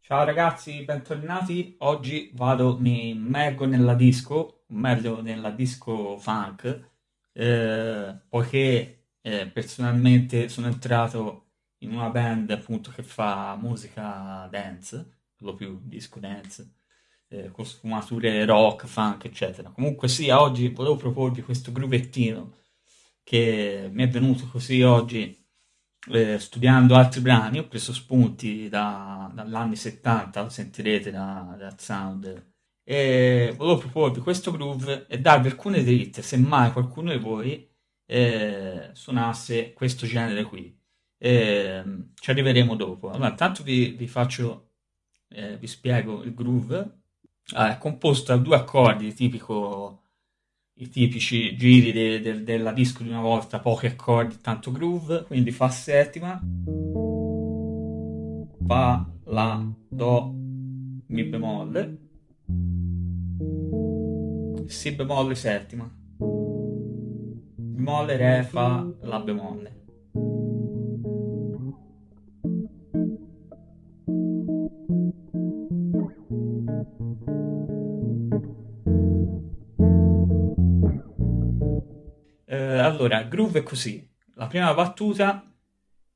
Ciao ragazzi, bentornati. Oggi vado, mi immergo nella disco, meglio nella disco funk, eh, poiché eh, personalmente sono entrato in una band appunto che fa musica dance, lo più disco dance, eh, con sfumature rock, funk, eccetera. Comunque sia, oggi volevo proporvi questo gruvettino che mi è venuto così oggi eh, studiando altri brani, ho preso spunti da, dall'anni 70, lo sentirete da, dal sound, e volevo proporvi questo groove e darvi alcune dritte, se mai qualcuno di voi eh, suonasse questo genere qui. Eh, ci arriveremo dopo. Allora, intanto vi, vi faccio, eh, vi spiego il groove. Ah, è composto da due accordi tipico i tipici giri de, de, della disco di una volta, pochi accordi, tanto groove, quindi fa settima, fa, la, do, mi bemolle, si bemolle settima, bemolle, re, fa, la bemolle. Allora, groove è così. La prima battuta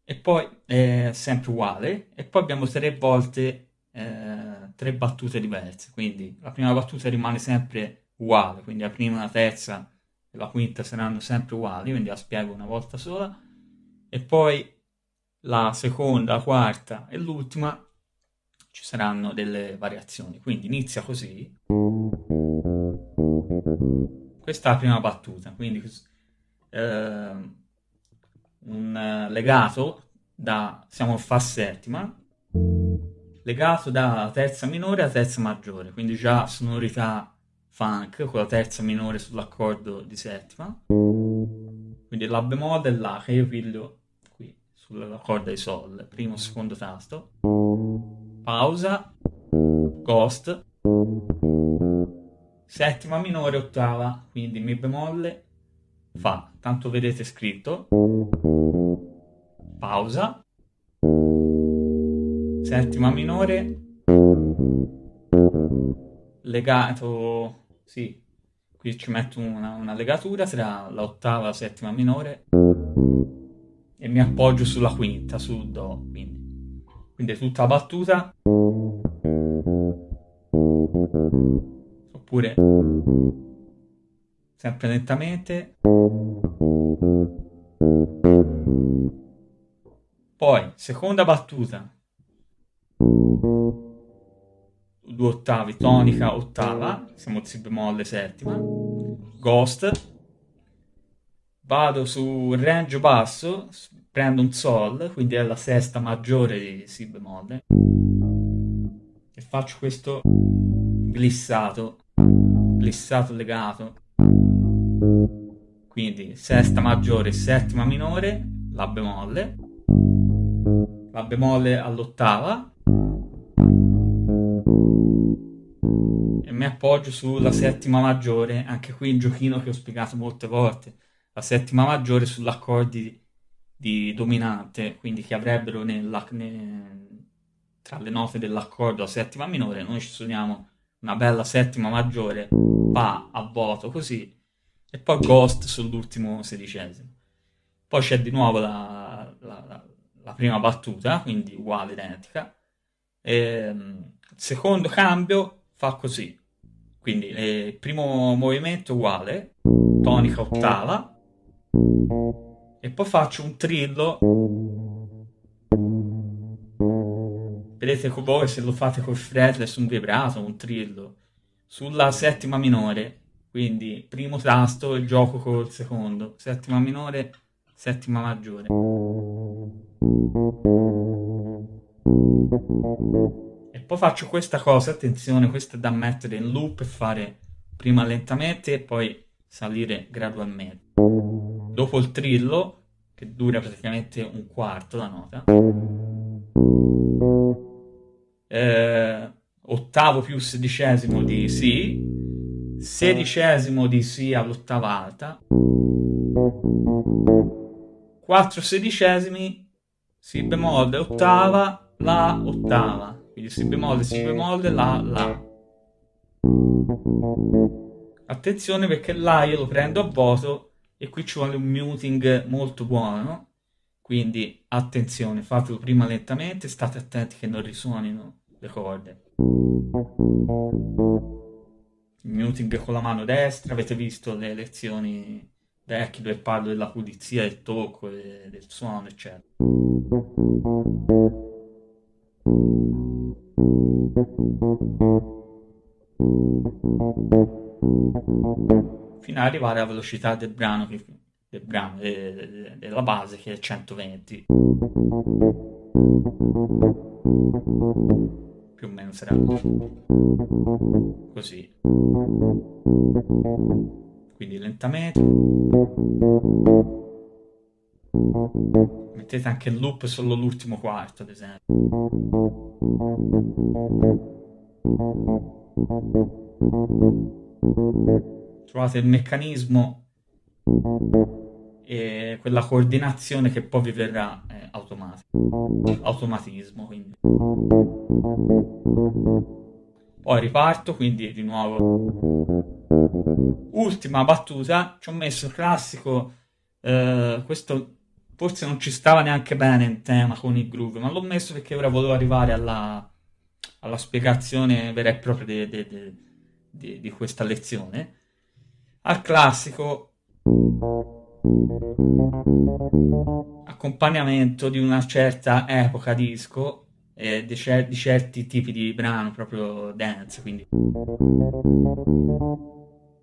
e poi è sempre uguale e poi abbiamo tre volte eh, tre battute diverse. Quindi la prima battuta rimane sempre uguale, quindi la prima, la terza e la quinta saranno sempre uguali, quindi la spiego una volta sola. E poi la seconda, la quarta e l'ultima ci saranno delle variazioni. Quindi inizia così. Questa è la prima battuta, quindi eh, un legato da, siamo Fa settima, legato da terza minore a terza maggiore, quindi già sonorità funk con la terza minore sull'accordo di settima, quindi la bemolle e la che io piglio qui sulla corda di sol, primo secondo tasto, pausa, ghost, settima minore, ottava, quindi mi bemolle, fa, tanto vedete scritto, pausa, settima minore, legato, sì, qui ci metto una, una legatura tra l'ottava e la settima minore. E mi appoggio sulla quinta, sul do, quindi, quindi è tutta battuta, oppure sempre lentamente. Poi, seconda battuta. Due ottavi, tonica, ottava, siamo si bemolle settima. Ghost. Vado su range basso, prendo un sol, quindi è la sesta maggiore di si bemolle. E faccio questo glissato, glissato legato quindi sesta maggiore, settima minore, la bemolle, la bemolle all'ottava. E mi appoggio sulla settima maggiore, anche qui il giochino che ho spiegato molte volte, la settima maggiore sull'accordi di dominante, quindi che avrebbero nella, ne, tra le note dell'accordo la settima minore, noi ci suoniamo una bella settima maggiore, fa a vuoto così, e poi Ghost sull'ultimo sedicesimo. Poi c'è di nuovo la, la, la, la prima battuta, quindi uguale, identica. E, ehm, secondo cambio fa così, quindi eh, primo movimento uguale, tonica ottava, e poi faccio un trillo. Vedete voi se lo fate col fretless, un vibrato, un trillo, sulla settima minore quindi primo tasto il gioco col secondo, settima minore, settima maggiore. E poi faccio questa cosa, attenzione, questa è da mettere in loop e fare prima lentamente e poi salire gradualmente. Dopo il trillo, che dura praticamente un quarto la nota, eh, ottavo più sedicesimo di Si, sedicesimo di Si all'ottava alta, 4 sedicesimi, Si bemolle, ottava, La, ottava, quindi Si bemolle, Si bemolle, La, La. Attenzione perché La io lo prendo a voto e qui ci vuole un muting molto buono, quindi attenzione, fatelo prima lentamente, state attenti che non risuonino le corde. Muting con la mano destra, avete visto le lezioni vecchie dove parlo della pulizia del tocco, del suono, eccetera. Fino ad arrivare alla velocità del brano, del brano de, della base che è 120 più o meno sarà così. Quindi lentamente. Mettete anche il loop solo l'ultimo quarto ad esempio. Trovate il meccanismo e quella coordinazione che poi vi verrà eh, automatica automatismo quindi. Poi riparto quindi di nuovo. Ultima battuta ci ho messo il classico eh, questo forse non ci stava neanche bene in tema con il groove ma l'ho messo perché ora volevo arrivare alla, alla spiegazione vera e propria de, di questa lezione. Al classico accompagnamento di una certa epoca disco e di, cer- di, certi tipi di brano proprio dance quindi.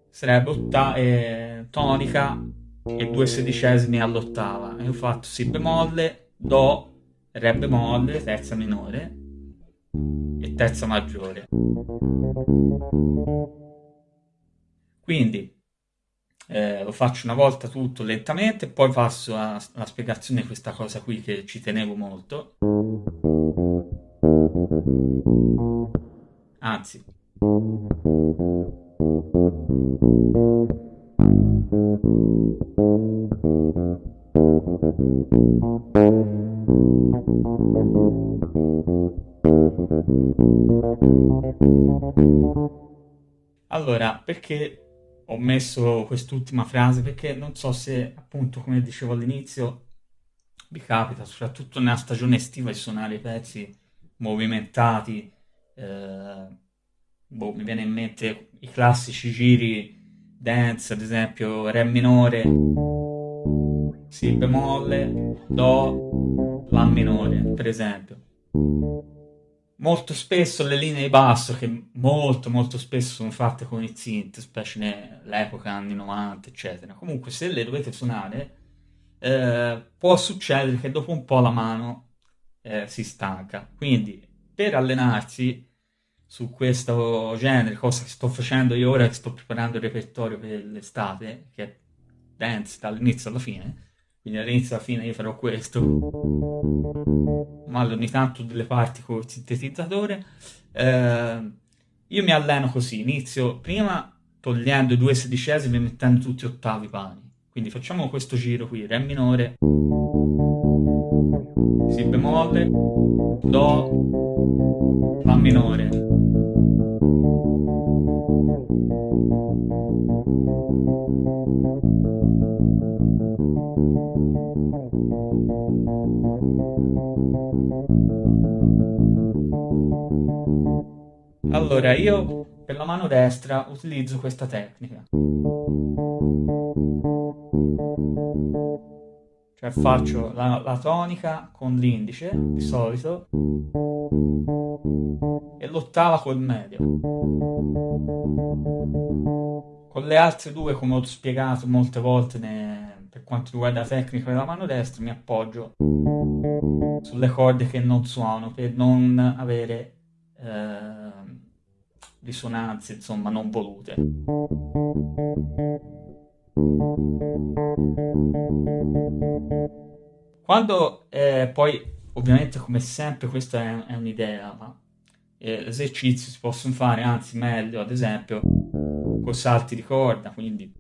Sarebbe eh, tonica e due sedicesimi all'ottava. E ho fatto si bemolle do re bemolle terza minore e terza maggiore. Quindi eh, lo faccio una volta tutto lentamente, poi passo alla, spiegazione di questa cosa qui che ci tenevo molto. Anzi. Allora, perché ho messo quest'ultima frase perché non so se, appunto, come dicevo all'inizio, vi capita, soprattutto nella stagione estiva, di suonare i pezzi movimentati. Eh, boh, mi viene in mente i classici giri dance, ad esempio Re minore, Si bemolle, Do, La minore, per esempio molto spesso le linee di basso, che molto molto spesso sono fatte con i synth, specie nell'epoca anni 90, eccetera. Comunque se le dovete suonare, eh, può succedere che dopo un po' la mano eh, si stanca. Quindi per allenarsi su questo genere, cosa che sto facendo io ora che sto preparando il repertorio per l'estate, che è dance dall'inizio alla fine, quindi all'inizio alla fine io farò questo ma ogni tanto delle parti col sintetizzatore. Eh, io mi alleno così inizio prima togliendo i due sedicesimi e mettendo tutti ottavi pani quindi facciamo questo giro qui re minore si bemolle do la minore Allora, io per la mano destra utilizzo questa tecnica. Cioè faccio la, la tonica con l'indice, di solito, e l'ottava col medio. Con le altre due, come ho spiegato molte volte ne, per quanto riguarda la tecnica della mano destra, mi appoggio sulle corde che non suono per non avere eh, risonanze insomma non volute. Quando eh, poi ovviamente come sempre questa è, è un'idea, ma eh, esercizi si possono fare, anzi meglio, ad esempio, con salti di corda, quindi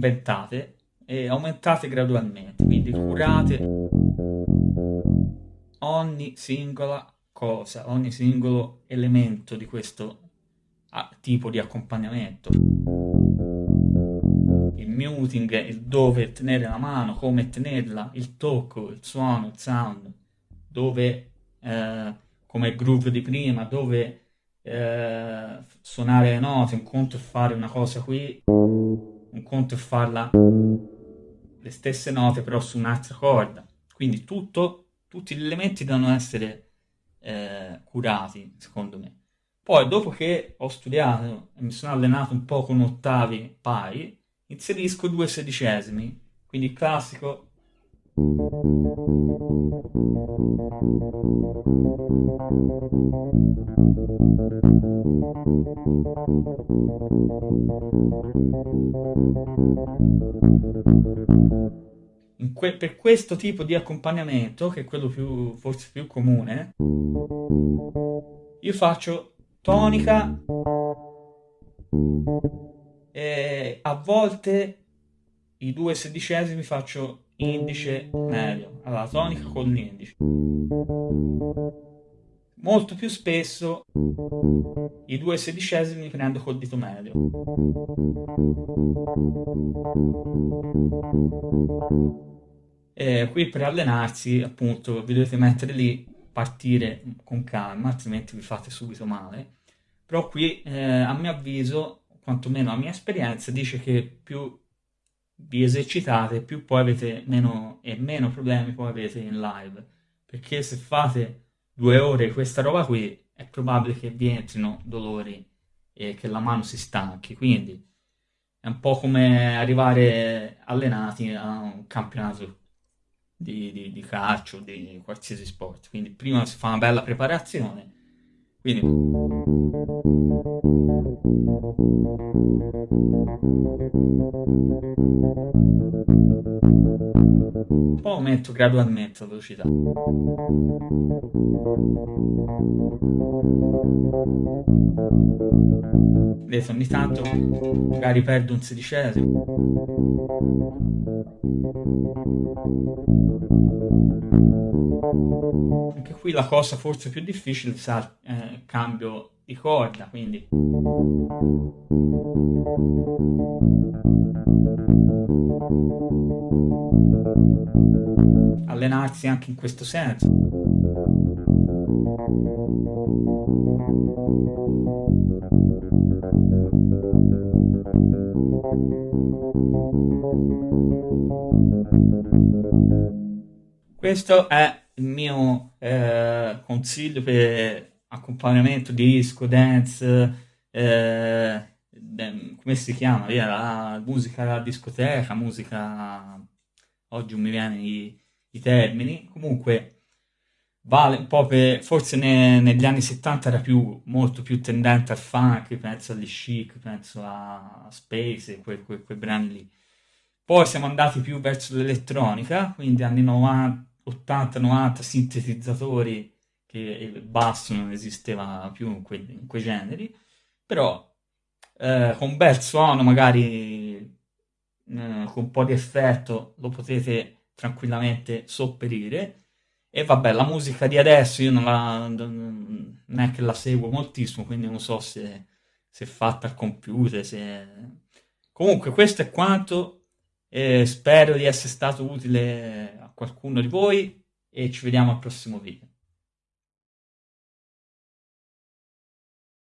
inventate e aumentate gradualmente, quindi curate ogni singola cosa, ogni singolo elemento di questo ah, tipo di accompagnamento. Il muting, il dove tenere la mano, come tenerla, il tocco, il suono, il sound, dove, eh, come groove di prima, dove eh, suonare le note, un conto è fare una cosa qui, un conto è farla le stesse note però su un'altra corda. Quindi tutto, tutti gli elementi devono essere eh, curati, secondo me. Poi, dopo che ho studiato e mi sono allenato un po' con ottavi pari, inserisco due sedicesimi, quindi il classico que per questo tipo di accompagnamento, che è quello più, forse più comune, io faccio tonica e a volte i due sedicesimi faccio indice medio, allora tonica con l'indice. Molto più spesso i due sedicesimi li prendo col dito medio. E qui per allenarsi, appunto, vi dovete mettere lì, partire con calma, altrimenti vi fate subito male. Però qui, eh, a mio avviso, quantomeno la mia esperienza, dice che più vi esercitate, più poi avete meno e meno problemi poi avete in live. Perché se fate due ore questa roba qui, è probabile che vi entrino dolori e che la mano si stanchi. Quindi è un po' come arrivare allenati a un campionato di, di, di calcio, di qualsiasi sport. Quindi prima si fa una bella preparazione. Quindi poi aumento gradualmente la velocità. Vedete, ogni tanto magari perdo un sedicesimo. Anche qui la cosa forse più difficile è cambio di corda, quindi allenarsi anche in questo senso. Questo è il mio eh, consiglio per accompagnamento disco, dance, eh, come si chiama? Via, la musica da discoteca, musica... Oggi non mi viene i, i termini. Comunque vale un po' per... Forse ne, negli anni 70 era più, molto più tendente al funk, penso agli chic, penso a Space, quei, quei, quei brani lì. Poi siamo andati più verso l'elettronica, quindi anni 90, 80-90 sintetizzatori che il basso non esisteva più in, que, in quei generi, però eh, con un bel suono, magari eh, con un po' di effetto, lo potete tranquillamente sopperire. E vabbè, la musica di adesso io non, la, non è che la seguo moltissimo, quindi non so se, se è fatta al computer. Se... Comunque, questo è quanto. Eh, spero di essere stato utile a qualcuno di voi e ci vediamo al prossimo video.